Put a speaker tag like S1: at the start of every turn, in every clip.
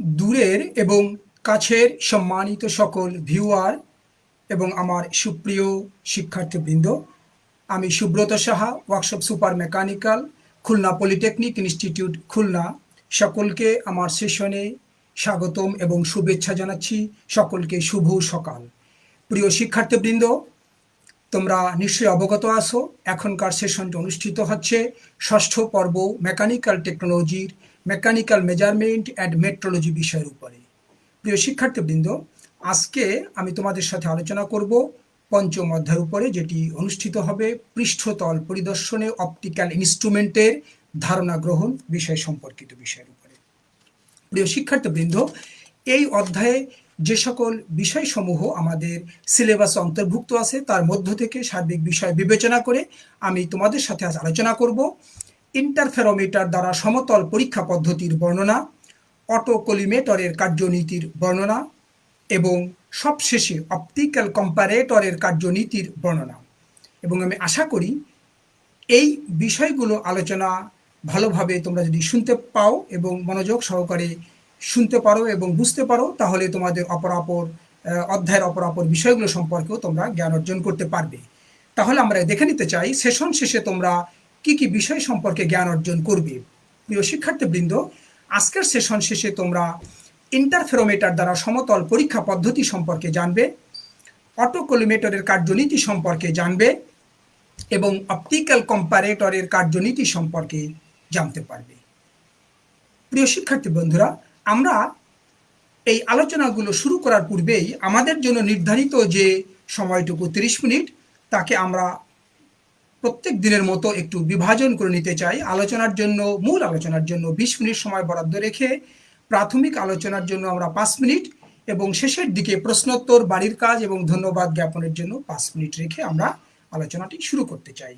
S1: দূরের এবং কাছের সম্মানিত সকল ভিউয়ার এবং আমার সুপ্রিয় শিক্ষার্থীবৃন্দ, আমি Subrata Saha, workshop super mechanical, Khulna polytechnic institute, Khulna. সকলকে আমার সেশনে স্বাগতম এবং শুভেচ্ছা জানাচ্ছি। সকলকে শুভ সকাল। প্রিয় শিক্ষার্থীবৃন্দ, তোমরা নিশ্চয়ই অবগত আসো এখনকার সেশনটি অনুষ্ঠিত হচ্ছে ষষ্ঠ পর্ব মেকানিক্যাল টেকনোলজির মেকানিক্যাল মেজারমেন্ট অ্যান্ড মেট্রোলজি বিষয়ের উপরে। প্রিয় শিক্ষার্থীবৃন্দ, আজকে আমি তোমাদের সাথে আলোচনা করব পঞ্চম অধ্যায়ের উপরে, যেটি অনুষ্ঠিত হবে পৃষ্ঠতল পরিদর্শনে অপটিক্যাল ইনস্ট্রুমেন্টের ধারণা গ্রহণ বিষয় সম্পর্কিত বিষয়ের উপরে। প্রিয় শিক্ষার্থীবৃন্দ, এই অধ্যায়ে যে সকল বিষয়সমূহ আমাদের সিলেবাসে অন্তর্ভুক্ত আছে, তার মধ্য থেকে সার্বিক বিষয় বিবেচনা করে আমি তোমাদের সাথে আজ আলোচনা করব। ইন্টারফেরোমিটার দ্বারা সমতল পরীক্ষা পদ্ধতির বর্ণনা, অটোকলিমেটরের কার্যনীতির বর্ণনা এবং সবশেষে অপটিক্যাল কম্পারেটরের কার্যনীতির বর্ণনা। এবং আমি আশা করি এই বিষয়গুলো আলোচনা ভালোভাবে তোমরা যদি শুনতে পাও এবং মনোযোগ সহকারে শুনতে পারো এবং বুঝতে পারো, তাহলে তোমাদের অপরাপর অধ্যায়ের অপরাপর বিষয়গুলো সম্পর্কেও তোমরা জ্ঞান অর্জন করতে পারবে। তাহলে আমরা দেখে নিতে চাই, সেশন শেষে তোমরা কি কি বিষয় সম্পর্কে জ্ঞান অর্জন করবে? প্রিয় শিক্ষার্থীবৃন্দ, আজকের সেশন শেষে তোমরা ইন্টারফেরোমিটার দ্বারা সমতল পরীক্ষা পদ্ধতি সম্পর্কে জানবে অটোকোলিমেটরের কার্যনীতি সম্পর্কে জানবে এবং অপটিক্যাল কম্পারেটরের কার্যনীতি সম্পর্কে জানতে পারবে। প্রিয় শিক্ষার্থী বন্ধুরা আমরা এই আলোচনাগুলো শুরু করার পূর্বেই আমাদের জন্য নির্ধারিত যে সময়টুকু, তিরিশ মিনিট, তাকে আমরা প্রত্যেক দিনের মতো একটু বিভাজন করে নিতে চাই। আলোচনার জন্য, মূল আলোচনার জন্য বিশ মিনিট সময় বরাদ্দ রেখে প্রাথমিক আলোচনার জন্য আমরা পাঁচ মিনিট এবং শেষের দিকে প্রশ্নোত্তর, বাড়ির কাজ এবং ধন্যবাদ জ্ঞাপনের জন্য পাঁচ মিনিট রেখে আমরা আলোচনাটি শুরু করতে চাই।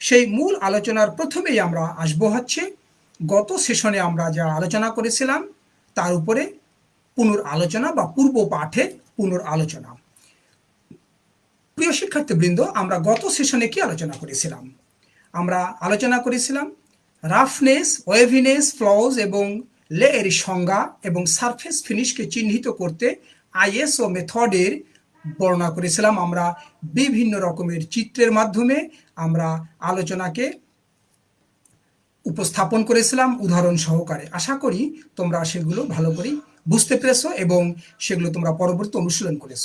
S1: সেই মূল আলোচনার প্রথমেই আমরা আসব হচ্ছে, গত সেশনে আমরা যা আলোচনা করেছিলাম, তার উপরে পুনর আলোচনা বা পূর্ব পাঠের পুনর আলোচনা প্রিয় শিক্ষার্থীবৃন্দ, আমরা গত সেশনে কি আলোচনা করেছিলাম? আমরা আলোচনা করেছিলাম রাফনেস ওয়েভিনেস ফ্লজ এবং লে এর সংজ্ঞা এবং সারফেস ফিনিশকে চিহ্নিত করতে আইএসও মেথডের বর্ণনা করেছিলাম। আমরা বিভিন্ন রকমের চিত্রের মাধ্যমে আমরা আলোচনাকে উপস্থাপন করেছিলাম উদাহরণ সহকারে। আশা করি তোমরা সেগুলো ভালো করে বুঝতে পেরেছ এবং সেগুলো তোমরা পরবর্তী অনুশীলন করেছ।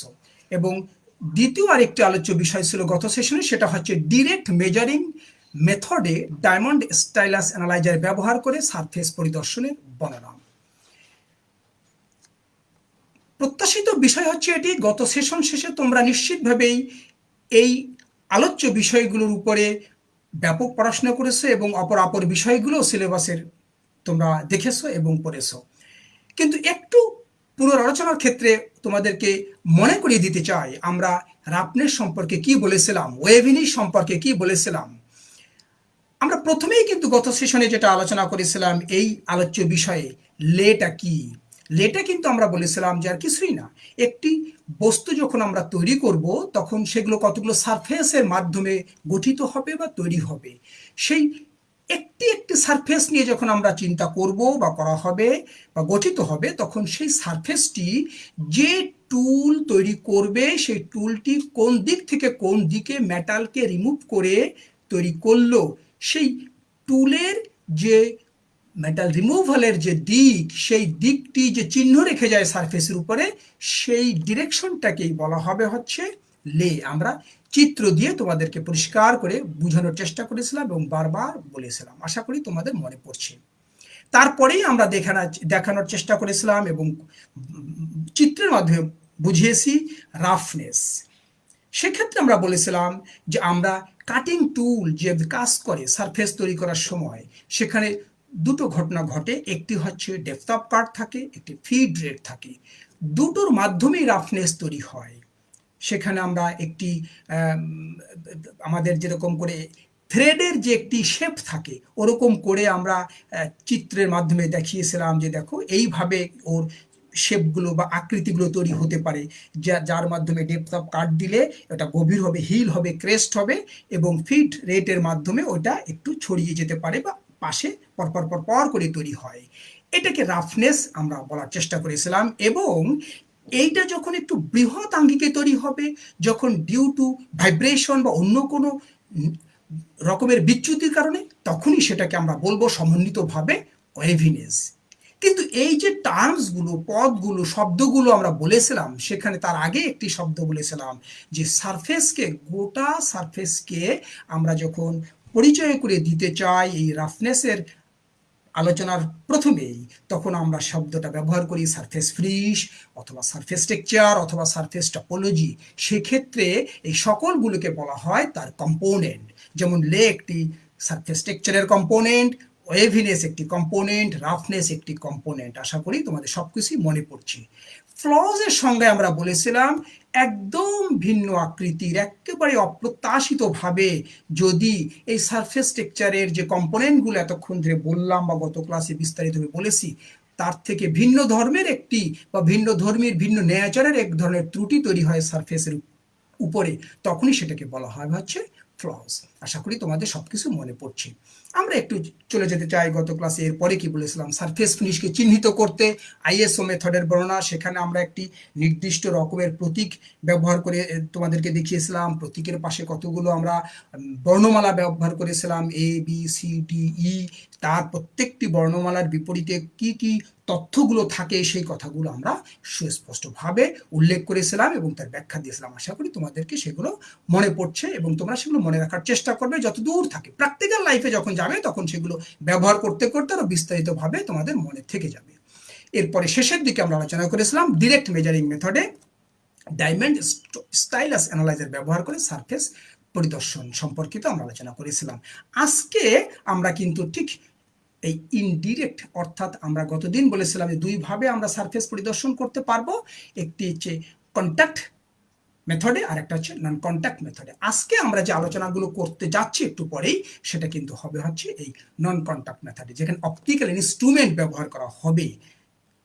S1: এবং দ্বিতীয় আরেকটি আলোচ্য বিষয় ছিল গত সেশনে, সেটা হচ্ছে ডিরেক্ট মেজারিং মেথডে ডায়মন্ড স্টাইলাস অ্যানালাইজার ব্যবহার করে সারফেস পরিদর্শনের বর্ণনা। প্রত্যাশিত বিষয় হচ্ছে এটি, গত সেশন শেষে তোমরা নিশ্চিতভাবেই এই আলোচ্য বিষয়গুলোর উপরে ব্যাপক পড়াশোনা করেছ এবং অপর অপর বিষয়গুলো সিলেবাসের তোমরা দেখেছ এবং পড়েছো। কিন্তু একটু পুনরালোচনার ক্ষেত্রে তোমাদেরকে মনে করিয়ে দিতে চাই। আমরা রাপনের সম্পর্কে কি বলেছিলাম? ওয়েভিনি সম্পর্কে কি বলেছিলাম? আমরা প্রথমেই কিন্তু গত সেশনে যেটা আলোচনা করেছিলাম, এই আলোচ্য বিষয়ে লেটা কি? লেটা কিন্তু আমরা বলেছিলাম যে আর কিছুই না। একটি বস্তু যখন আমরা তৈরি করব, তখন সেগুলো কতগুলো সারফেসের মাধ্যমে গঠিত হবে বা তৈরি হবে। সেই একটি একটি সারফেস নিয়ে যখন আমরা চিন্তা করব বা করা হবে বা গঠিত হবে, তখন সেই সারফেসটি যে টুল তৈরি করবে, সেই টুলটি কোন দিক থেকে কোন দিকে মেটালকে রিমুভ করে তৈরি করল, সেই টুলের যে মেটাল রিমুভালের যে দিক, সেই দিকটি যে চিহ্ন রেখে যায় সারফেসের উপরে, সেই ডিরেকশনটাকেই বলা হবে হচ্ছে লে, আমরা চিত্র দিয়ে তোমাদেরকে পরিষ্কার করে বুঝানোর চেষ্টা করেছিলাম এবং বারবার বলেছিলাম। আশা করি তোমাদের মনে পড়ছে। তারপরেই আমরা দেখানো দেখানোর চেষ্টা করেছিলাম এবং চিত্রের মাধ্যমে বুঝিয়েছি রাফনেস সেক্ষেত্রে আমরা বলেছিলাম যে আমরা কাটিং টুল যে কাজ করে সারফেস তৈরি করার সময়, সেখানে দুটো ঘটনা ঘটে। একটি হচ্ছে ডেপথ অফ কাট থাকে, একটি ফিড রেট থাকে। দুটোর মাধ্যমেই রাফনেস তৈরি হয়। সেখানে আমরা একটি আমাদের যেরকম করে থ্রেডের যে একটি শেপ থাকে, ওরকম করে আমরা চিত্রের মাধ্যমে দেখিয়েছিলাম যে দেখো এইভাবে ওর শেপগুলো বা আকৃতিগুলো তৈরি হতে পারে, যা, যার মাধ্যমে ডেপথ অফ কাট দিলে ওটা গভীর হবে হিল হবে ক্রেস্ট হবে এবং ফিট রেটের মাধ্যমে ওটা একটু ছড়িয়ে যেতে পারে বা পাশে পরপর পর পর করে তৈরি হয়। এটাকে রাফনেস আমরা বলার চেষ্টা করেছিলাম এবং এইটা যখন একটু বৃহৎ আঙ্গিকে তৈরি হবে, যখন ডিউ টু ভাইব্রেশন বা অন্য কোনো রকমের বিচ্যুতির কারণে, তখনই সেটাকে আমরা বলব সমন্বিতভাবে ওয়েভিনেস কিন্তু এই যে টার্মসগুলো পদগুলো, শব্দগুলো আমরা বলেছিলাম, সেখানে তার আগে একটি শব্দ বলেছিলাম যে সারফেসকে গোটা সারফেসকে আমরা যখন পরিচয় করে দিতে চাই, এই রাফনেসের আলোচনার প্রথমেই তখন আমরা শব্দটা ব্যবহার করি সারফেস ফ্রিশ অথবা সারফেস টেকচার অথবা সারফেস টপোলজি সেক্ষেত্রে এই সকলগুলোকে বলা হয় তার কম্পোনেন্ট যেমন লে একটি সারফেস টেকচারের কম্পোনেন্ট ওয়েভিনেস একটি কম্পোনেন্ট রাফনেস একটি কম্পোনেন্ট আশা করি তোমাদের সব কিছুই মনে পড়ছে। ফ্লজের সঙ্গে আমরা বলেছিলাম, একদম ভিন্ন আকৃতির, একেবারে অপ্রত্যাশিতভাবে যদি এই সারফেস টেকচারের যে কম্পোনেন্টগুলো এতক্ষণ ধরে বললাম বা গত ক্লাসে বিস্তারিতভাবে বলেছি, তার থেকে ভিন্ন ধর্মের একটি বা ভিন্ন ধর্মের, ভিন্ন নেচারের এক ধরনের ত্রুটি তৈরি হয় সারফেসের উপরে, তখনই সেটাকে বলা হয় হচ্ছে ফ্লস আশা করি তোমাদের সব কিছু মনে পড়ছে। আমরা একটু চলে যেতে চাই গত ক্লাসে এরপরে কি বলেছিলাম? সারফেস ফিনিশকে চিহ্নিত করতে আইএসও মেথডের বর্ণনা, সেখানে আমরা একটি নির্দিষ্ট রকমের প্রতীক ব্যবহার করে তোমাদেরকে দেখিয়েছিলাম। প্রতীকের পাশে কতগুলো আমরা বর্ণমালা ব্যবহার করেছিলাম A B C D E তার প্রত্যেকটি বর্ণমালার বিপরীতে কি কি তথ্যগুলো থাকে সেই কথাগুলো আমরা সুস্পষ্টভাবে উল্লেখ করেছিলাম এবং তার ব্যাখ্যা দিয়েছিলাম। আশা করি তোমাদেরকে সেগুলো মনে পড়ছে এবং তোমরা সেগুলো মনে রাখার চেষ্টা করবে যত দূর থাকে। প্র্যাকটিক্যাল লাইফে যখন যাবে, তখন সেগুলো ব্যবহার করতে করতে আরও বিস্তারিতভাবে তোমাদের মনে থেকে যাবে। এরপরে শেষের দিকে আমরা আলোচনা করেছিলাম ডিরেক্ট মেজারিং মেথডে ডায়মন্ড স্টাইলাস অ্যানালাইজার ব্যবহার করে সারফেস পরিদর্শন সম্পর্কিত আমরা আলোচনা করেছিলাম। আজকে আমরা কিন্তু ঠিক এই ইনডিরেক্ট অর্থাৎ আমরা গতদিন বলেছিলাম যে দুইভাবে আমরা সারফেস পরিদর্শন করতে পারব। একটি হচ্ছে কন্ট্যাক্ট মেথডে আর একটা হচ্ছে নন কন্ট্যাক্ট মেথডে আজকে আমরা যে আলোচনাগুলো করতে যাচ্ছি একটু পরেই, সেটা কিন্তু হবে হচ্ছে এই নন কন্ট্যাক্ট মেথডে যেখানে অপটিক্যাল ইনস্ট্রুমেন্ট ব্যবহার করা হবে।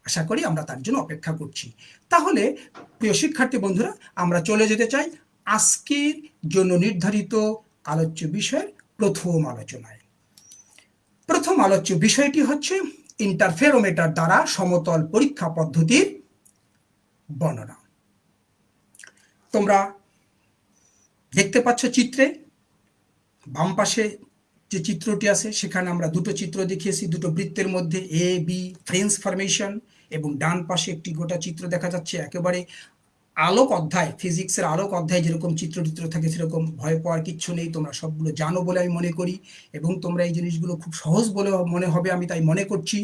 S1: আশা করি আমরা তার জন্য অপেক্ষা করছি। তাহলে, প্রিয় শিক্ষার্থী বন্ধুরা, আমরা চলে যেতে চাই আজকের জন্য নির্ধারিত আলোচ্য বিষয়ের প্রথম আলোচনায়। প্রথম আলোচ্য বিষয়টি হচ্ছে ইন্টারফেরোমিটার দ্বারা সমতল পরীক্ষা পদ্ধতির বর্ণনা। তোমরা দেখতে পাচ্ছ চিত্রে, বাম পাশে যে চিত্রটি আছে, সেখানে আমরা দুটো চিত্র দেখিয়েছি, দুটো বৃত্তের মধ্যে এ বি ফ্রেন্স ফরমেশন এবং ডান পাশে একটি গোটা চিত্র দেখা যাচ্ছে। একেবারে আলোক অধ্যায় ফিজিক্সের আলোক অধ্যায় যেরকম চিত্র চিত্র থাকে সেরকম ভয় পাওয়ার কিচ্ছু নেই। তোমরা সবগুলো জানো বলে আমি মনে করি এবং তোমরা এই জিনিসগুলো খুব সহজ বলে মনে হবে, আমি তাই মনে করছি।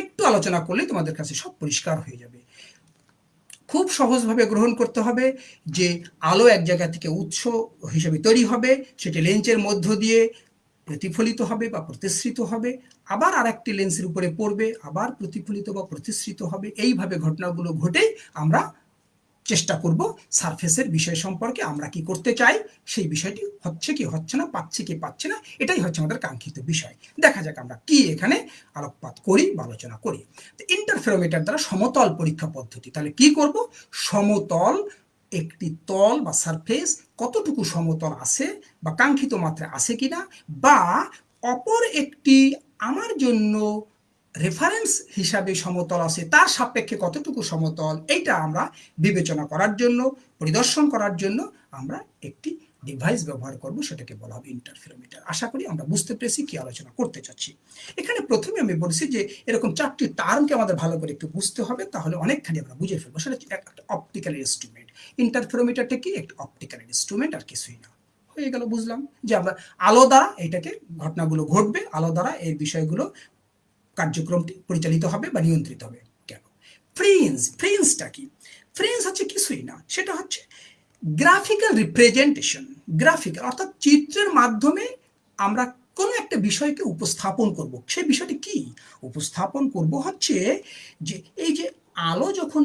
S1: একটু আলোচনা করলে তোমাদের কাছে সব পরিষ্কার হয়ে যাবে। খুব সহজভাবে গ্রহণ করতে হবে যে আলো এক জায়গা থেকে উৎস হিসেবে তৈরি হবে, সেটি লেন্সের মধ্য দিয়ে প্রতিফলিত হবে বা প্রতিশ্রিত হবে, আবার আর একটি লেন্সের উপরে পড়বে, আবার প্রতিফলিত বা প্রতিশ্রিত হবে। এইভাবে ঘটনাগুলো ঘটে আমরা চেষ্টা করব সারফেসের বিষয় সম্পর্কে আমরা কি করতে চাই, সেই বিষয়টি হচ্ছে কি, হচ্ছে না, পাচ্ছে কি পাচ্ছে না, এটাই হচ্ছে আমাদের কাঙ্ক্ষিত বিষয়। দেখা যাক আমরা কি এখানে আলোকপাত করি বা আলোচনা করি। ইন্টারফেরোমিটার দ্বারা সমতল পরীক্ষা পদ্ধতি, তাহলে কি করব? সমতল একটি তল বা সারফেস কতটুকু সমতল আছে বা কাঙ্ক্ষিত মাত্রা আছে কিনা বা অপর একটি আমার জন্য রেফারেন্স হিসাবে সমতল আছে, তার সাপেক্ষে কতটুকু সমতল, এইটা আমরা বিবেচনা করার জন্য, পরিদর্শন করার জন্য আমরা একটি ডিভাইস ব্যবহার করব, সেটাকে বলা হবে ইন্টারফেরোমিটার আশা করি আমরা বুঝতে পেরেছি কি আলোচনা করতে চাচ্ছি। এখানে প্রথমে আমি বলছি যে, এরকম চারটি টার্মকে আমাদের ভালো করে একটু বুঝতে হবে, তাহলে অনেকখানি আমরা বুঝে ফেলব। সেটা একটা অপটিক্যাল ইনস্ট্রুমেন্ট ইন্টারফেরোমিটারটা কি? একটা অপটিক্যাল ইনস্ট্রুমেন্ট আর কিছুই না। হয়ে গেল, বুঝলাম। যে আমরা আলো দ্বারা এটাকে ঘটনাগুলো ঘটবে, আলো দ্বারা এই বিষয়গুলো কার্যক্রমটি পরিচালিত হবে বা নিয়ন্ত্রিত হবে কেন? ফ্রিন্স ফ্রিন্সটা কি? ফ্রিন্স হচ্ছে কিছুই না, সেটা হচ্ছে গ্রাফিক্যাল রিপ্রেজেন্টেশন গ্রাফিক্যাল অর্থাৎ চিত্রের মাধ্যমে আমরা কোনো একটা বিষয়কে উপস্থাপন করব। সেই বিষয়টি কি? উপস্থাপন করব হচ্ছে যে এই যে আলো যখন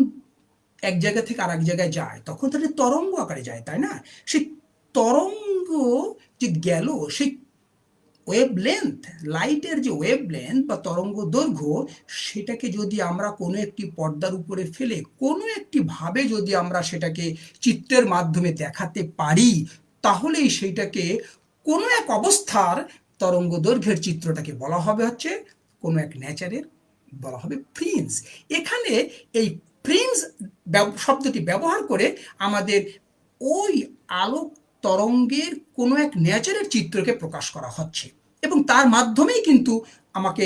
S1: এক জায়গা থেকে আর এক জায়গায় যায়, তখন তাহলে তরঙ্গ আকারে যায়, তাই না? সেই তরঙ্গ যে গেল, সেই ওয়েব লেন্থ লাইটের যে ওয়েবলেন্থ বা তরঙ্গ দৈর্ঘ্য, সেটাকে যদি আমরা কোনো একটি পর্দার উপরে ফেলে, কোনো একটি ভাবে যদি আমরা সেটাকে চিত্রের মাধ্যমে দেখাতে পারি, তাহলেই সেইটাকে কোনো এক অবস্থার তরঙ্গ দৈর্ঘ্যের চিত্রটাকে বলা হবে হচ্ছে কোনো এক নেচারের বলা হবে প্রিন্স এখানে এই প্রিন্স শব্দটি ব্যবহার করে আমাদের ওই আলোক তরঙ্গের কোনো এক নেচারের চিত্রকে প্রকাশ করা হচ্ছে এবং তার মাধ্যমেই কিন্তু আমাকে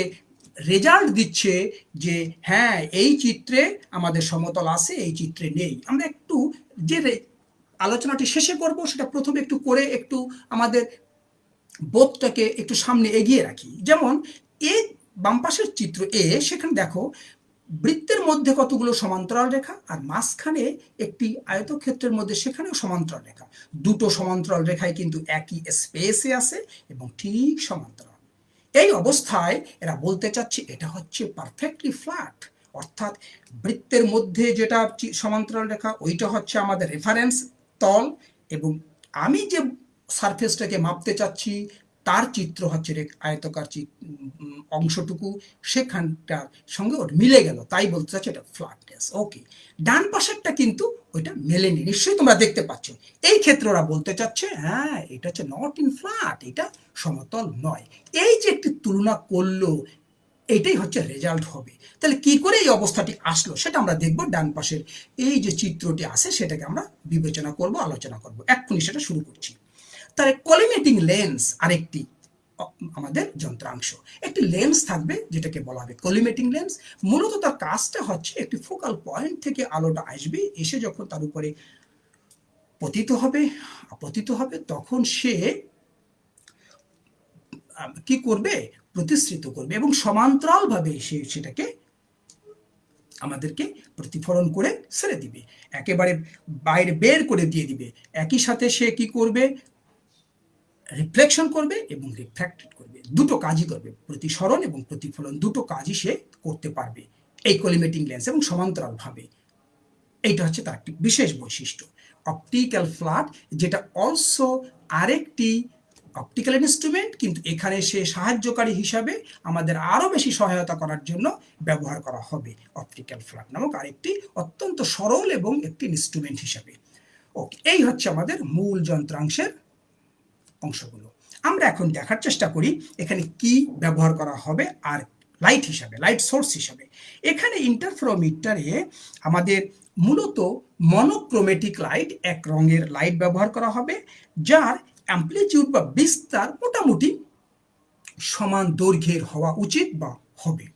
S1: রেজাল্ট দিচ্ছে যে হ্যাঁ এই চিত্রে আমাদের সমতল আছে, এই চিত্রে নেই। আমরা একটু যে আলোচনাটি শেষে করব, সেটা প্রথমে একটু করে একটু আমাদের বোধটাকে একটু সামনে এগিয়ে রাখি। যেমন, এ বাম পাশের চিত্র এ, সেখানে দেখো বৃত্তের মধ্যে কতগুলো সমান্তরাল রেখা আর মাঝখানে একটি আয়তক্ষেত্রের মধ্যে সেখানেও সমান্তরাল রেখা। দুটো সমান্তরাল রেখায় কিন্তু একই স্পেসে আছে এবং ঠিক সমান্তরাল। এই অবস্থায় এরা বলতে চাচ্ছে এটা হচ্ছে পারফেক্টলি ফ্ল্যাট অর্থাৎ বৃত্তের মধ্যে যেটা সমান্তরাল রেখা, ওইটা হচ্ছে আমাদের রেফারেন্স তল এবং আমি যে সারফেসটাকে মাপতে চাচ্ছি তার চিত্র হচ্ছে আয়তকার অংশটুকু, সেখানটার সঙ্গে ওর মিলে গেল। তাই বলতে চাচ্ছি এটা ফ্ল্যাটনেস ওকে ডান পাশেরটা কিন্তু ওইটা মেলেনি, নিশ্চয়ই তোমরা দেখতে পাচ্ছ। এই ক্ষেত্রে ওরা বলতে চাচ্ছে হ্যাঁ এটা হচ্ছে নট ইন ফ্ল্যাট এটা সমতল নয়। এই যে একটি তুলনা করল, এটাই হচ্ছে রেজাল্ট হবে। তাহলে কি করে এই অবস্থাটি আসলো, সেটা আমরা দেখব ডান পাশের এই যে চিত্রটি আছে, সেটাকে আমরা বিবেচনা করব, আলোচনা করব। এক্ষুনি সেটা শুরু করছি। তাহলে কলিমেটিং লেন্স আরেকটি, আমাদের যন্ত্রাংশ। একটি লেন্স থাকবে যেটাকে বলা হবে কলিমেটিং লেন্স মূলত তার কাজটা হচ্ছে একটি ফোকাল পয়েন্ট থেকে আলোটা আসবে, এসে যখন তার উপরে পতিত হবে, আপতিত হবে, তখন সে কি করবে? প্রতিশ্রিত করবে এবং সমান্তরালভাবে সে সেটাকে আমাদেরকে প্রতিফলন করে ছেড়ে দিবে। একেবারে বাইরে বের করে দিয়ে দিবে। একই সাথে সে কি করবে? রিফ্লেকশন করবে এবং রিফ্র্যাক্টেড করবে। দুটো কাজই করবে, প্রতিসরণ এবং প্রতিফলন। দুটো কাজই সে করতে পারবে এই কলিমেটিং লেন্স এবং সমান্তরালভাবে। এইটা হচ্ছে তার একটি বিশেষ বৈশিষ্ট্য। অপটিক্যাল ফ্ল্যাট যেটা অলসো আরেকটি অপটিক্যাল ইনস্ট্রুমেন্ট কিন্তু এখানে সে সাহায্যকারী হিসাবে আমাদের আরও বেশি সহায়তা করার জন্য ব্যবহার করা হবে অপটিক্যাল ফ্ল্যাট নামক আরেকটি অত্যন্ত সরল এবং একটি ইনস্ট্রুমেন্ট হিসাবে। ওকে এই হচ্ছে আমাদের মূল যন্ত্রাংশের অংশগুলো। আমরা এখন দেখার চেষ্টা করি এখানে কি ব্যবহার করা হবে আর লাইট হিসাবে লাইট সোর্স হিসাবে। এখানে ইন্টারফ্রোমিটারে আমাদের মূলত মনোক্রোমেটিক লাইট এক রঙের লাইট ব্যবহার করা হবে, যার অ্যাম্পলিটিউড বা বিস্তার মোটামুটি সমান দৈর্ঘ্যের হওয়া উচিত বা হবে।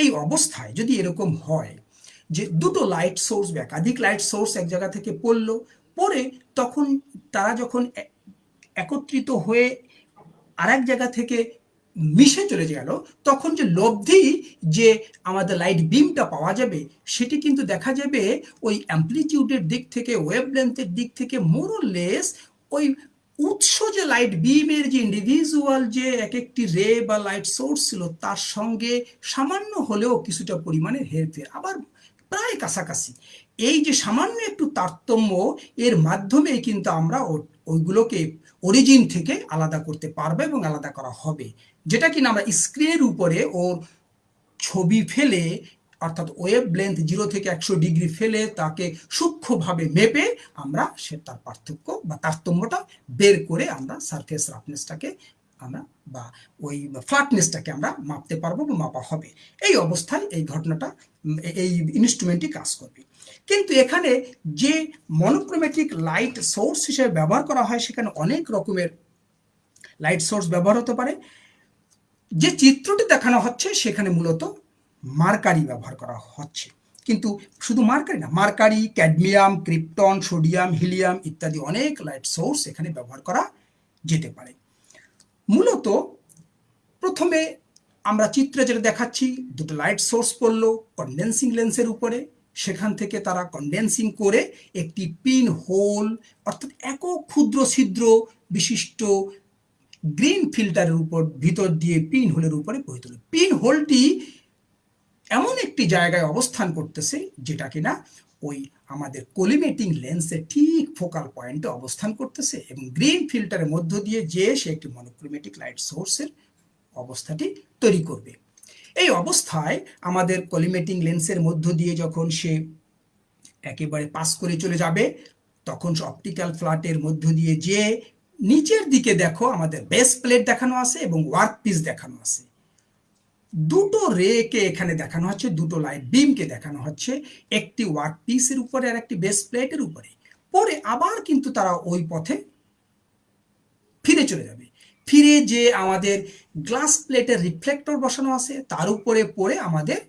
S1: এই অবস্থায় যদি এরকম হয় যে দুটো লাইট সোর্স বা একাধিক লাইট সোর্স এক জায়গা থেকে পড়ল, পরে তখন তারা যখন একত্রিত হয়ে আরেক জায়গা থেকে মিশে চলে গেল, তখন যে লব্ধি যে আমাদের লাইট বিমটা পাওয়া যাবে, সেটি কিন্তু দেখা যাবে ওই অ্যাম্পলিটিউডের দিক থেকে ওয়েব লেন্থের দিক থেকে মোরলেস ওই উৎস যে লাইট বিমের যে ইন্ডিভিজুয়াল যে এক একটি রে বা লাইট সোর্স ছিল, তার সঙ্গে সামান্য হলেও কিছুটা পরিমাণে হেরফের। আবার প্রায় কাছাকাছি। এই যে সামান্য একটু তারতম্য, এর মাধ্যমে কিন্তু আমরা ওইগুলোকে অরিজিন থেকে আলাদা করতে পারব এবং আলাদা করা হবে। যেটা কিনা আমরা স্ক্রিনের উপরে ওর ছবি ফেলে, অর্থাৎ ওয়েব লেন্থ জিরো থেকে একশো ডিগ্রি ফেলে তাকে সূক্ষ্মভাবে মেপে আমরা সে তার পার্থক্য বা তারতম্যটা বের করে আমরা সারফেস রাফনেসটাকে আমরা বা ওই ফ্ল্যাটনেসটাকে আমরা মাপতে পারব বা মাপা হবে। এই অবস্থায় এই ঘটনাটা, এই ইনস্ট্রুমেন্টটি কাজ করবে। কিন্তু এখানে যে মনোক্রোমেটিক লাইট সোর্স হিসেবে ব্যবহার করা হয়, সেখানে অনেক রকমের লাইট সোর্স ব্যবহার হতে পারে। যে চিত্রটি দেখানো হচ্ছে, সেখানে মূলত মার্কারি ব্যবহার করা হচ্ছে। কিন্তু শুধু মার্কারি না, mercury, cadmium, krypton, sodium, helium ইত্যাদি অনেক লাইট সোর্স এখানে ব্যবহার করা যেতে পারে। মূলত প্রথমে আমরা চিত্রে যেটা দেখাচ্ছি, দুটো লাইট সোর্স পড়ল কন্ডেন্সিং লেন্সের উপরে। সেখান থেকে তারা কন্ডেন্সিং করে একটি পিন হোল অর্থাৎ একক ক্ষুদ্র ছিদ্র বিশিষ্ট গ্রিন ফিল্টারের উপর, ভিতর দিয়ে পিন হোলের উপরে বহিত পিন হোলটি এমন একটি জায়গায় অবস্থান করতেছে যেটা কিনা ওই আমাদের কোলিমেটিং লেন্সের ঠিক ফোকাল পয়েন্টে অবস্থান করতেছে এবং গ্রিন ফিল্টারের মধ্য দিয়ে যে সে একটি মনোক্রোমেটিক লাইট সোর্সের অবস্থাটি তৈরি করবে। এই অবস্থায় আমাদের কলিমেটিং লেন্সের মধ্য দিয়ে যখন সে একেবারে পাস করে চলে যাবে, তখন অপটিক্যাল ফ্ল্যাটের মধ্য দিয়ে যে নিচের দিকে দেখো আমাদের বেস প্লেট দেখানো আছে এবং ওয়ার্ক পিস দেখানো আছে। দুটো রেকে এখানে দেখানো হচ্ছে, দুটো লাইট বিমকে দেখানো হচ্ছে, একটি ওয়ার্ক পিসের উপরে আর একটি বেস প্লেটের উপরে। পরে আবার কিন্তু তারা ওই পথে ফিরে চলে যাবে। ফিরে যে আমাদের গ্লাস প্লেটের রিফ্লেক্টর বসানো আছে, তার উপরে পড়ে আমাদের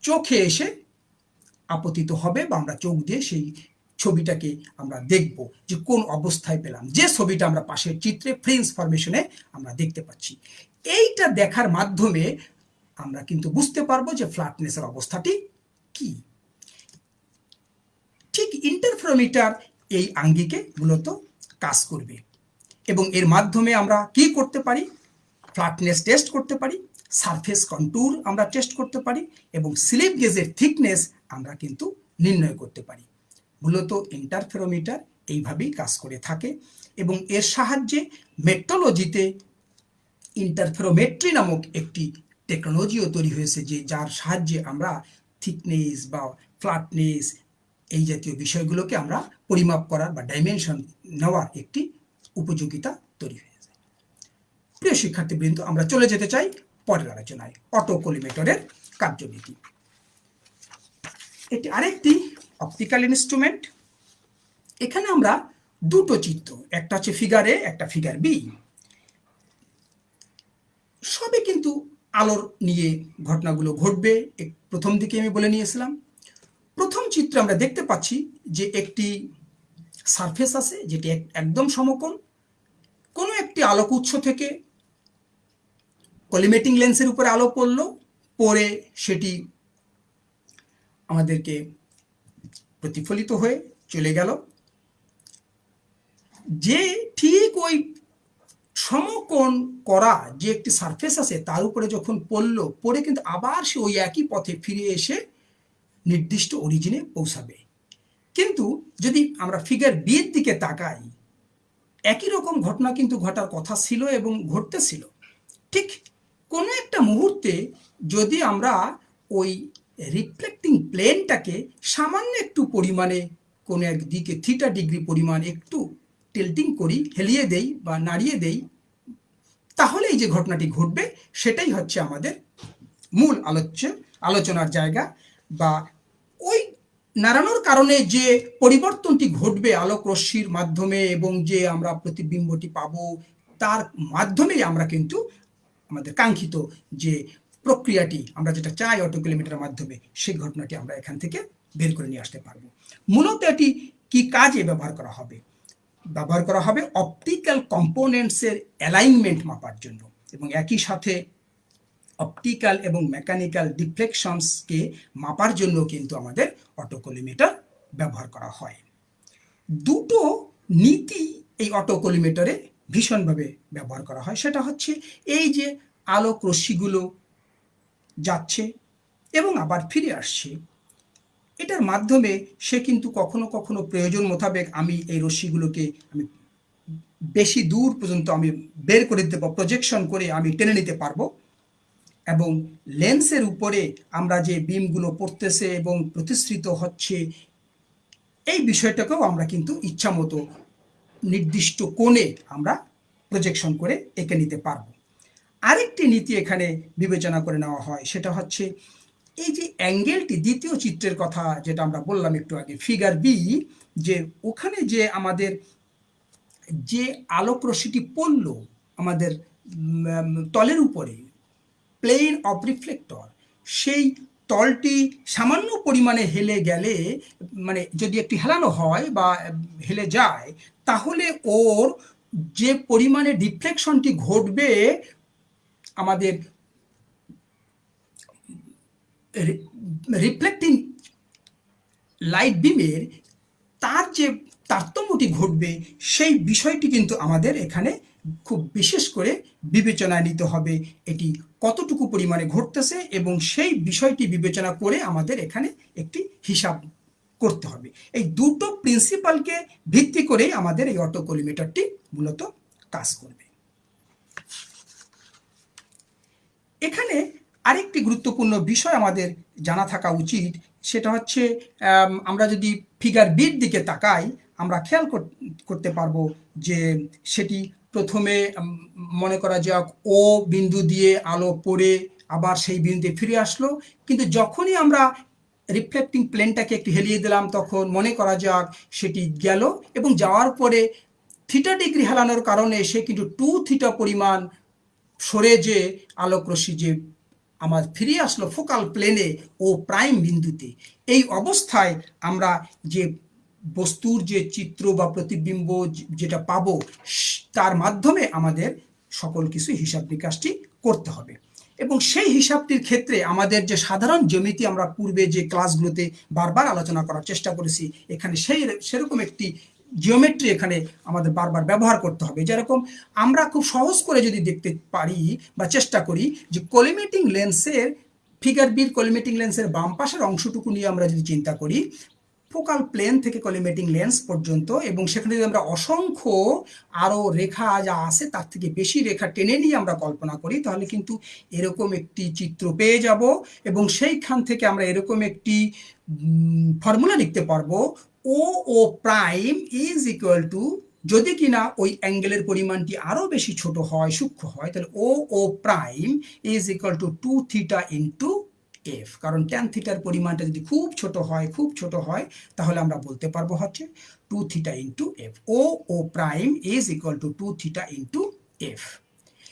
S1: চোখে এসে আপতিত হবে বা আমরা চোখ দিয়ে সেই ছবিটাকে আমরা দেখব যে কোন অবস্থায় পেলাম। যে ছবিটা আমরা পাশের চিত্রে ফ্রেন্স ফরমেশনে আমরা দেখতে পাচ্ছি। এইটা দেখার মাধ্যমে আমরা কিন্তু বুঝতে পারব যে ফ্ল্যাটনেসের অবস্থাটি কি। ঠিক ইন্টারফেরোমিটার এই আঙ্গিকে মূলত কাজ করবে। এবং এর মাধ্যমে আমরা কি করতে পারি? ফ্ল্যাটনেস টেস্ট করতে পারি সারফেস কন্ট্যুর আমরা টেস্ট করতে পারি এবং স্লিপ গেজের থিকনেস আমরা কিন্তু নির্ণয় করতে পারি। মূলত ইন্টারফেরোমিটার এইভাবেই কাজ করে থাকে এবং এর সাহায্যে মেট্রোলজিতে ইন্টারফেরোমেট্রি নামক একটি টেকনোলজিও তৈরি হয়েছে যে যার সাহায্যে আমরা থিকনেস বা ফ্ল্যাটনেস এই জাতীয় বিষয়গুলোকে আমরা পরিমাপ করার বা ডাইমেনশন নেওয়ার একটি উপযোগিতা তৈরি হয়ে যায়। প্রিয় শিক্ষার্থীবৃন্দ, আমরা চলে যেতে চাই পরের আলোচনায়, অটো কলিমেটরের কার্যবিধি। এটি আরেকটি অপটিক্যাল ইনস্ট্রুমেন্ট এখানে আমরা দুটো চিত্র, একটা হচ্ছে ফিগার এ একটা ফিগার বি সবে কিন্তু আলোর নিয়ে ঘটনাগুলো ঘটবে প্রথম দিকে আমি বলে নিয়েছিলাম। প্রথম চিত্র আমরা দেখতে পাচ্ছি যে একটি সারফেস আছে, যেটি একদম সমকোণ। কোনো একটি আলোক উৎস থেকে কলিমেটিং লেন্সের উপরে আলো পড়ল পরে সেটি আমাদেরকে প্রতিফলিত হয়ে চলে গেল। যে ঠিক ওই সমকোণ করা যে একটি সারফেস আছে, তার উপরে যখন পড়ল পরে কিন্তু আবার সে ওই একই পথে ফিরে এসে নির্দিষ্ট অরিজিনে পৌঁছাবে। কিন্তু যদি আমরা ফিগার বিয়ের দিকে তাকাই একই রকম ঘটনা কিন্তু ঘটার কথা ছিল এবং ঘটতেছিল। ঠিক কোনো একটা মুহূর্তে যদি আমরা ওই রিফ্লেক্টিং প্লেনটাকে সামান্য একটু পরিমাণে কোনো এক দিকে থিটা ডিগ্রি পরিমাণ একটু টেল্টিং করি, হেলিয়ে দেই বা নাড়িয়ে দেই, তাহলে এই যে ঘটনাটি ঘটবে, সেটাই হচ্ছে আমাদের মূল আলোচ্য, আলোচনার জায়গা বা ওই নাড়ানোর কারণে যে পরিবর্তনটি ঘটবে আলোক রশ্মির মাধ্যমে এবং যে আমরা প্রতিবিম্বটি পাব, তার মাধ্যমেই আমরা কিন্তু আমাদের কাঙ্ক্ষিত যে প্রক্রিয়াটি আমরা যেটা চাই অটো কিলোমিটারের মাধ্যমে, সেই ঘটনাটি আমরা এখান থেকে বের করে নিয়ে আসতে পারব। মূলত এটি কি কাজে ব্যবহার করা হবে? ব্যবহার করা হবে অপটিক্যাল কম্পোনেন্টসের অ্যালাইনমেন্ট মাপার জন্য এবং একই সাথে অপটিক্যাল এবং মেকানিক্যাল ডিফ্লেকশনসকে মাপার জন্য কিন্তু আমাদের অটোকোলিমিটার ব্যবহার করা হয়। দুটো নীতি এই অটোকোলিমিটারে ভীষণভাবে ব্যবহার করা হয়। সেটা হচ্ছে এই যে আলোক রশ্মিগুলো যাচ্ছে এবং আবার ফিরে আসছে। এটার মাধ্যমে সে কিন্তু কখনো কখনো প্রয়োজন মোতাবেক আমি এই রশ্মিগুলোকে আমি বেশি দূর পর্যন্ত আমি বের করে দিতে পারব প্রজেকশন করে আমি টেনে নিতে পারব। এবং লেন্সের উপরে আমরা যে বিমগুলো পড়তেছে এবং প্রতিশ্রিত হচ্ছে, এই বিষয়টাকেও আমরা কিন্তু ইচ্ছা মতো নির্দিষ্ট কোণে আমরা প্রজেকশন করে এঁকে নিতে পারব। আরেকটি নীতি এখানে বিবেচনা করে নেওয়া হয়, সেটা হচ্ছে এই যে অ্যাঙ্গেলটি, দ্বিতীয় চিত্রের কথা যেটা আমরা বললাম একটু আগে, ফিগার বি, যে ওখানে যে আমাদের যে আলোক রশ্মিটি পড়ল আমাদের তলের উপরে প্লেন অফ রিফ্লেক্টর সেই তলটি সামান্য পরিমাণে হেলে গেলে মানে যদি একটি হেলানো হয় বা হেলে যায়, তাহলে ওর যে পরিমাণে ডিফ্লেকশনটি ঘটবে, আমাদের রিফ্লেক্টিং লাইট বিমের তার যে তারতম্যটি ঘটবে, সেই বিষয়টি কিন্তু আমাদের এখানে খুব বিশেষ করে বিবেচনায় নিতে হবে, এটি কতটুকু পরিমাণে ঘটতেছে এবং সেই বিষয়টি বিবেচনা করে আমাদের এখানে একটি হিসাব করতে হবে। এই দুটো প্রিন্সিপালকে ভিত্তি করেই আমাদের এই অটো কলিমিটারটি মূলত কাজ করবে। এখানে আরেকটি গুরুত্বপূর্ণ বিষয় আমাদের জানা থাকা উচিত, সেটা হচ্ছে আমরা যদি ফিগার বির দিকে তাকাই, আমরা খেয়াল কর- করতে পারব যে সেটি প্রথমে মনে করা যাক, ও বিন্দু দিয়ে আলো পড়ে আবার সেই বিন্দুতে ফিরে আসলো। কিন্তু যখনই আমরা রিফ্লেক্টিং প্লেনটাকে একটু হেলিয়ে দিলাম, তখন মনে করা যাক সেটি গেল এবং যাওয়ার পরে থিটা ডিগ্রি হেলানোর কারণে সে কিন্তু টু থিটা পরিমাণ সরে যে আলোক রশ্মি যে আমার ফিরে আসলো ফোকাল প্লেনে ও প্রাইম বিন্দুতে। এই অবস্থায় আমরা যে বস্তুর যে চিত্র বা প্রতিবিম্ব যেটা পাবো তার মাধ্যমে আমাদের সকল কিছু হিসাব নিকাশটি করতে হবে। এবং সেই হিসাবটির ক্ষেত্রে আমাদের যে সাধারণ জ্যামিতি আমরা পূর্বে যে ক্লাসগুলোতে বারবার আলোচনা করার চেষ্টা করেছি, এখানে সেই সেরকম একটি জিওমেট্রি এখানে আমাদের বারবার ব্যবহার করতে হবে। যেরকম আমরা খুব সহজ করে যদি দেখতে পারি বা চেষ্টা করি যে কলিমেটিং লেন্সের ফিগার বির কলিমেটিং লেন্সের বাম পাশের অংশটুকু নিয়ে আমরা যদি চিন্তা করি ফোকাল প্লেন থেকে কলিমেটিং লেন্স পর্যন্ত এবং সেখানে যদি আমরা অসংখ্য আরও রেখা যা আছে তার থেকে বেশি রেখা টেনে নিয়ে আমরা কল্পনা করি, তাহলে কিন্তু এরকম একটি চিত্র পেয়ে যাব এবং সেইখান থেকে আমরা এরকম একটি ফর্মুলা লিখতে পারব O O prime is equal to যদি কিনা ওই অ্যাঙ্গেলের পরিমাণটি আরও বেশি ছোট হয়, সূক্ষ্ম হয়, তাহলে O O prime is equal to two theta into F কারণ ট্যান থিটার পরিমাণটা যদি খুব ছোট হয়, খুব ছোট হয়, তাহলে আমরা বলতে পারব হচ্ছে two theta into F O O prime is equal to two theta into F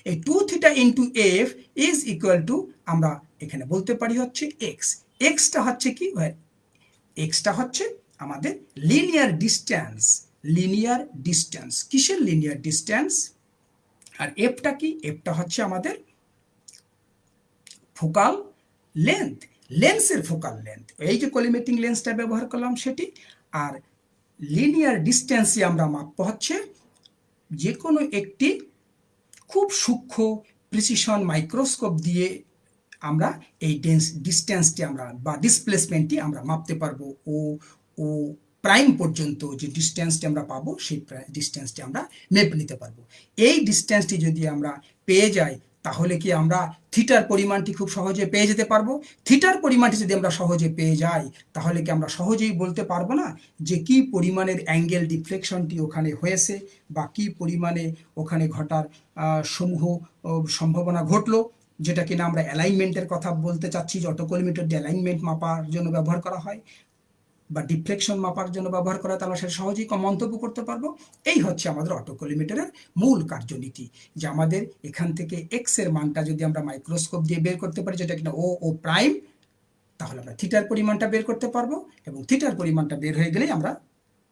S1: এই two theta into F is equal to আমরা এখানে বলতে পারি হচ্ছে এক্স এক্সটা হচ্ছে কি? এক্সটা হচ্ছে আমাদের লিনিয়ার ডিস্ট্যান্স লিনিয়ার ডিস্ট্যান্স কিসের লিনিয়ার ডিস্ট্যান্স আর এফটা কি? এফটা হচ্ছে আমাদের ফোকাল লেন্থ লেন্সের ফোকাল লেন্থ এই যে কলিমেটিং লেন্সটা ব্যবহার করলাম সেটি, আর লিনিয়ার ডিস্ট্যান্সে আমরা মাপবো হচ্ছে যে কোনো একটি খুব সূক্ষ্ম প্রিসিশন মাইক্রোস্কোপ দিয়ে আমরা এই ডেন্স ডিস্ট্যান্সটি আমরা বা ডিসপ্লেসমেন্টটি আমরা মাপতে পারব। ও ও প্রাইম পর্যন্ত যে ডিস্ট্যান্সটি আমরা পাবো, সেই ডিস্ট্যান্সটি আমরা মেপে নিতে পারব। এই ডিস্ট্যান্সটি যদি আমরা পেয়ে যাই তাহলে কি আমরা থিটার পরিমাণটি খুব সহজে পেয়ে যেতে পারব? থিটার পরিমাণটি যদি আমরা সহজে পেয়ে যাই, তাহলে কি আমরা সহজেই বলতে পারব না যে কি পরিমাণের অ্যাঙ্গেল ডিফ্লেকশনটি ওখানে হয়েছে বা কি পরিমাণে ওখানে ঘটার সমূহ সম্ভাবনা ঘটলো? যেটা কিনা আমরা অ্যালাইনমেন্টের কথা বলতে চাচ্ছি, যে অটোকোলিমিটার অ্যালাইনমেন্ট মাপার জন্য ব্যবহার করা হয়। বা ডিফ্লেকশন মাপার জন্য ব্যবহার করা তাহলে সেটা সহজেই মন্তব্য করতে পারব। এই হচ্ছে আমাদের অটোকোলিমিটারের মূল কার্যনীতি, যে আমাদের এখান থেকে এক্সের মানটা যদি আমরা মাইক্রোস্কোপ দিয়ে বের করতে পারি, যেটা কিনা ও ও প্রাইম তাহলে আমরা থিটার পরিমাণটা বের করতে পারব এবং থিটার পরিমাণটা বের হয়ে গেলেই আমরা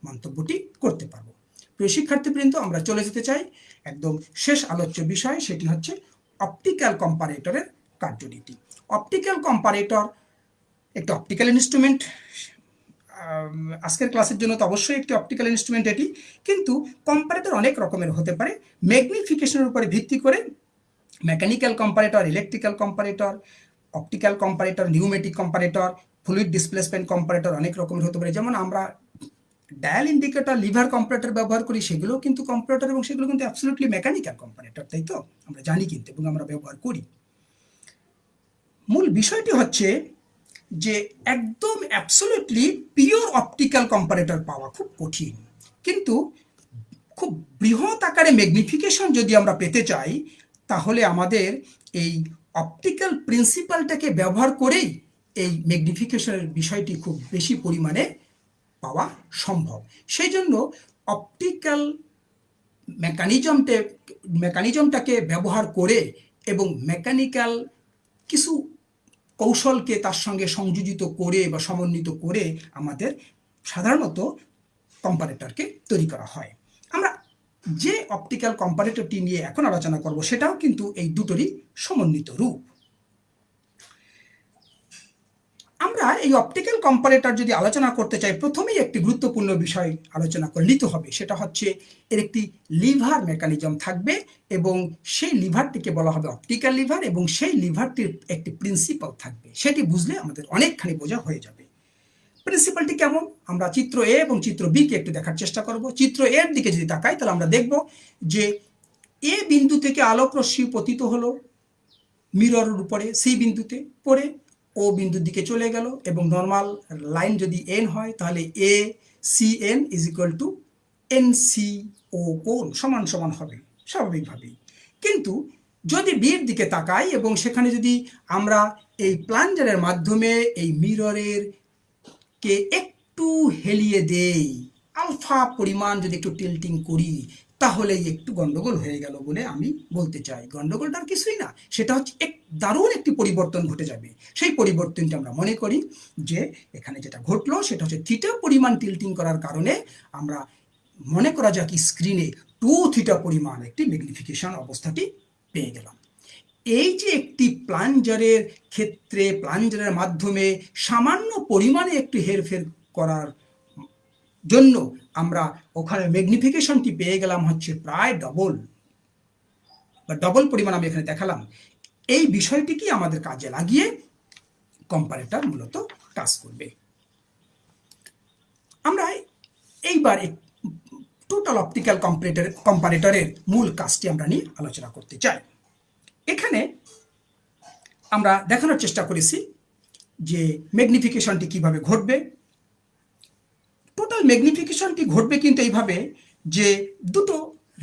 S1: মন্তব্যটি করতে পারব। প্রিয় শিক্ষার্থীবৃন্দ, আমরা চলে যেতে চাই একদম শেষ আলোচ্য বিষয়, সেটি হচ্ছে অপটিক্যাল কম্পারেটরের কার্যনীতি। অপটিক্যাল কম্পারেটর একটি অপটিক্যাল ইনস্ট্রুমেন্ট আজকের ক্লাসের জন্য তো অবশ্যই একটি অপটিক্যাল ইনস্ট্রুমেন্ট এটি, কিন্তু কম্পারেটর অনেক রকমের হতে পারে। ম্যাগনিফিকেশনের উপরে ভিত্তি করে mechanical comparator electrical comparator optical comparator pneumatic comparator fluid displacement comparator অনেক রকমের হতে পারে। যেমন আমরা ডায়াল ইন্ডিকেটর লিভার কম্পারেটর ব্যবহার করি সেগুলো কিন্তু কম্পারেটর এবং সেগুলো কিন্তু অ্যাবসলিউটলি মেকানিক্যাল কম্পারেটর তাই তো? আমরা জানি কিন্তু এবং আমরা ব্যবহার করি। মূল বিষয়টি হচ্ছে যে একদম অ্যাবসলিউটলি পিওর অপটিক্যাল কম্পারেটর পাওয়া খুব কঠিন। কিন্তু খুব বৃহৎ আকারে ম্যাগনিফিকেশন যদি আমরা পেতে চাই, তাহলে আমাদের এই অপটিক্যাল প্রিন্সিপালটাকে ব্যবহার করেই এই ম্যাগনিফিকেশনের বিষয়টি খুব বেশি পরিমাণে পাওয়া সম্ভব। সেই জন্য অপটিক্যাল মেকানিজমটে মেকানিজমটাকে ব্যবহার করে এবং মেকানিক্যাল কিছু কৌশলকে তার সঙ্গে সংযোজিত করে বা সমন্বিত করে আমাদের সাধারণত কম্পারেটরকে তৈরি করা হয়। আমরা যে অপটিক্যাল কম্পারেটরটি নিয়ে এখন আলোচনা করব, সেটাও কিন্তু এই দুটোরই সমন্বিত রূপ। আমরা এই অপটিক্যাল কম্পারেটর যদি আলোচনা করতে চাই, প্রথমেই একটি গুরুত্বপূর্ণ বিষয় আলোচনা করে নিতে হবে। সেটা হচ্ছে, এর একটি লিভার মেকানিজম থাকবে এবং সেই লিভারটিকে বলা হবে অপটিক্যাল লিভার এবং সেই লিভারটির একটি প্রিন্সিপাল থাকবে। সেটি বুঝলে আমাদের অনেকখানি বোঝা হয়ে যাবে। প্রিন্সিপালটি কেমন? আমরা চিত্র এ এবং চিত্র বি কে একটু দেখার চেষ্টা করব। চিত্র এর দিকে যদি তাকাই, তাহলে আমরা দেখব যে এ বিন্দু থেকে আলোক রশ্মি পতিত হলো মিররের উপরে সি বিন্দুতে পড়ে ও বিন্দুর দিকে চলে গেল এবং নর্মাল লাইন যদি এন হয়, তাহলে A C N is equal to N C O কোণ সমান সমান হবে, স্বাভাবিকভাবেই। কিন্তু যদি বিয়ের দিকে তাকাই এবং সেখানে যদি আমরা এই প্লাঞ্জারের মাধ্যমে এই মিররের কে একটু হেলিয়ে দেই, আলফা পরিমাণ যদি একটু টিল্টিং করি তাহলেই একটু গন্ডগোল হয়ে গেল বলে আমি বলতে চাই। গন্ডগোলটার কিছুই না, সেটা হচ্ছে এক দারুণ একটি পরিবর্তন ঘটে যাবে। সেই পরিবর্তনটা আমরা মনে করি যে, এখানে যেটা ঘটলো সেটা হচ্ছে থিটা পরিমাণ টিল্টিং করার কারণে আমরা মনে করা যাক স্ক্রিনে টু থিটা পরিমাণ একটি ম্যাগনিফিকেশন অবস্থাটি পেয়ে গেলাম। এই যে একটি প্লাঞ্জারের ক্ষেত্রে প্লাঞ্জারের মাধ্যমে সামান্য পরিমাণে একটু হেরফের করার জন্য আমরা ওখানে ম্যাগনিফিকেশনটি পেয়ে গেলাম হচ্ছে প্রায় ডবল বা ডবল পরিমাণ আমি এখানে দেখালাম। এই বিষয়টিকে আমাদের কাজে লাগিয়ে কম্পারেটর মূলত কাজ করবে। আমরা এইবার টোটাল অপটিক্যাল কম্পারেটর কম্পারেটরের মূল কাজটি আমরা নিয়ে আলোচনা করতে চাই। এখানে আমরা দেখানোর চেষ্টা করেছি যে ম্যাগনিফিকেশনটি কীভাবে ঘটবে টোটাল ম্যাগনিফিকেশনটি ঘটবে কিন্তু এইভাবে যে দুটো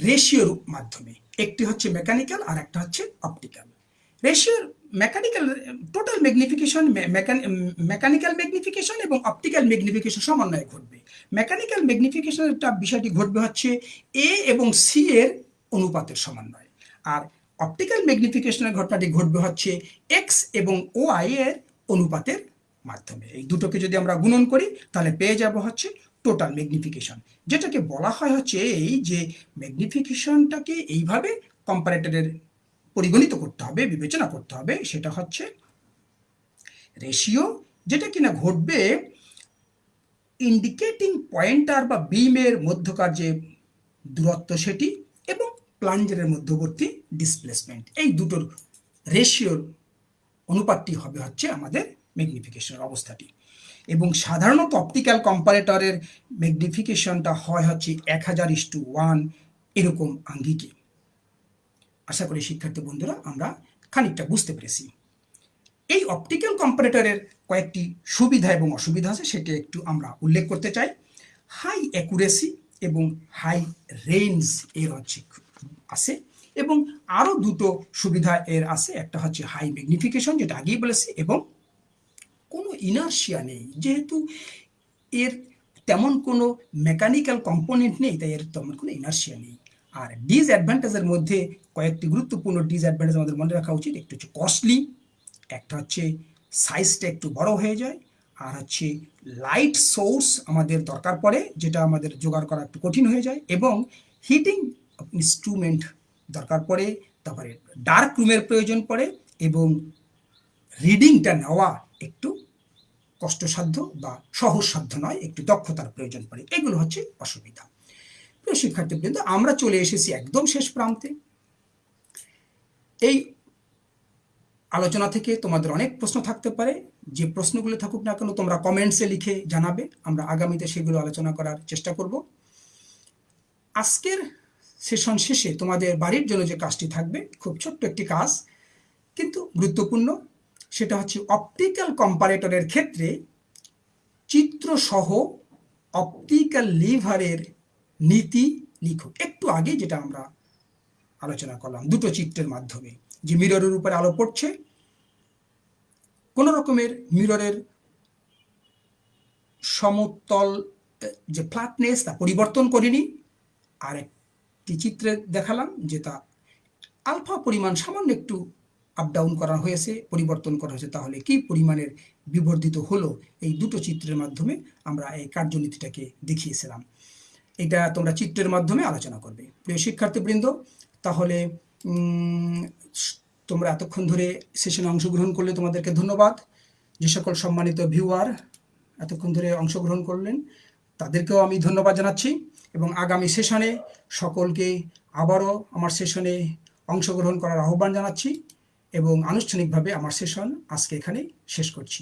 S1: রেশিওর মাধ্যমে। একটি হচ্ছে মেকানিক্যাল আর একটা হচ্ছে optical রেশিওর mechanical total magnification mechanical magnification এবং অপটিক্যাল ম্যাগনিফিকেশন সমন্বয়ে ঘটবে। মেকানিক্যাল ম্যাগনিফিকেশনটা বিষয়টি ঘটবে হচ্ছে এ এবং সি এর অনুপাতের সমন্বয়। আর অপটিক্যাল ম্যাগনিফিকেশনের ঘটনাটি ঘটবে হচ্ছে এক্স এবং ও আই এর অনুপাতের মাধ্যমে। এই দুটোকে যদি আমরা গুণন করি, তাহলে পেয়ে যাব হচ্ছে টোটাল ম্যাগনিফিকেশন যেটাকে বলা হয় হচ্ছে এই যে ম্যাগনিফিকেশনটাকে এইভাবে কম্পারেটরের পরিগণিত করতে হবে, বিবেচনা করতে হবে, সেটা হচ্ছে রেশিও যেটা কিনা ঘটবে ইন্ডিকেটিং পয়েন্টার বা বিমের মধ্যকার যে দূরত্ব সেটি এবং প্লাঞ্জারের মধ্যবর্তী ডিসপ্লেসমেন্ট এই দুটোর রেশিওর অনুপাতটি হবে হচ্ছে আমাদের ম্যাগনিফিকেশনের অবস্থাটি। এবং সাধারণত অপটিক্যাল কম্পারেটরের ম্যাগনিফিকেশনটা হয় হচ্ছে এক হাজার ইস টু ওয়ান এরকম আঙ্গিকে। আশা করি শিক্ষার্থী বন্ধুরা, আমরা খানিকটা বুঝতে পেরেছি। এই অপটিক্যাল কম্পারেটরের কয়েকটি সুবিধা এবং অসুবিধা আছে, সেটা একটু আমরা উল্লেখ করতে চাই। হাই অ্যাকুরেসি এবং হাই রেঞ্জ এর হচ্ছে আছে এবং আরও দুটো সুবিধা এর আছে। একটা হচ্ছে হাই ম্যাগনিফিকেশন যেটা আগেই বলেছি, এবং কোনো ইনার্শিয়া নেই। যেহেতু এর তেমন কোনো মেকানিক্যাল কম্পোনেন্ট নেই, তাই এর তেমন কোনো ইনার্শিয়া নেই। আর ডিসঅ্যাডভান্টেজের মধ্যে কয়েকটি গুরুত্বপূর্ণ ডিসঅ্যাডভান্টেজ আমাদের মনে রাখা উচিত। একটু হচ্ছে কস্টলি একটা হচ্ছে সাইজটা একটু বড় হয়ে যায়, আর হচ্ছে লাইট সোর্স আমাদের দরকার পড়ে, যেটা আমাদের জোগাড় করা একটু কঠিন হয়ে যায়, এবং হিটিং ইনস্ট্রুমেন্ট দরকার পড়ে, তারপরে ডার্ক রুমের প্রয়োজন পড়ে, এবং রিডিংটা নেওয়া একটু কষ্টসাধ্য বা সহজসাধ্য নয়, একটু দক্ষতার প্রয়োজন পড়ে। এগুলো হচ্ছে অসুবিধা। প্রিয় শিক্ষার্থীবৃন্দ, আমরা চলে এসেছি একদম শেষ প্রান্তে। এই আলোচনা থেকে তোমাদের অনেক প্রশ্ন থাকতে পারে। যে প্রশ্নগুলো থাকুক না কেন, তোমরা কমেন্টসে লিখে জানাবে। আমরা আগামীতে সেগুলো আলোচনা করার চেষ্টা করব। আজকের সেশন শেষে তোমাদের বাড়ির জন্য যে কাজটি থাকবে, খুব ছোট্ট একটি কাজ, কিন্তু গুরুত্বপূর্ণ। সেটা হচ্ছে অপটিক্যাল কম্পারেটরের ক্ষেত্রে চিত্রসহ অপটিক্যাল লিভারের নীতি লিখো একটু আগে যেটা আমরা আলোচনা করলাম, দুটো চিত্রের মাধ্যমে। যে মিররের উপরে আলো পড়ছে, কোন রকমের মিররের সমতল যে ফ্ল্যাটনেস তা পরিবর্তন করিনি। আর একটি চিত্রে দেখালাম যে তা আলফা পরিমাণ সামান্য একটু আপ ডাউন করা হয়েছে, পরিবর্তন করা হয়েছে, তাহলে কি পরিমাণের বিবর্ধিত হলো? এই দুটো চিত্রের মাধ্যমে আমরা এই কার্যনীতিটাকে দেখিয়েছিলাম। এটা তোমরা চিত্রের মাধ্যমে আলোচনা করবে। প্রিয় শিক্ষার্থীবৃন্দ, তাহলে তোমরা এতক্ষণ ধরে সেশনে অংশগ্রহণ করলে তোমাদেরকে ধন্যবাদ। যে সকল সম্মানিত ভিউয়ার এতক্ষণ ধরে অংশগ্রহণ করলেন, তাদেরকেও আমি ধন্যবাদ জানাচ্ছি এবং আগামী সেশনে সকলকে আবারও আমার সেশনে অংশগ্রহণ করার আহ্বান জানাচ্ছি। এবং আনুষ্ঠানিকভাবে আমার সেশন আজকে এখানে শেষ করছি।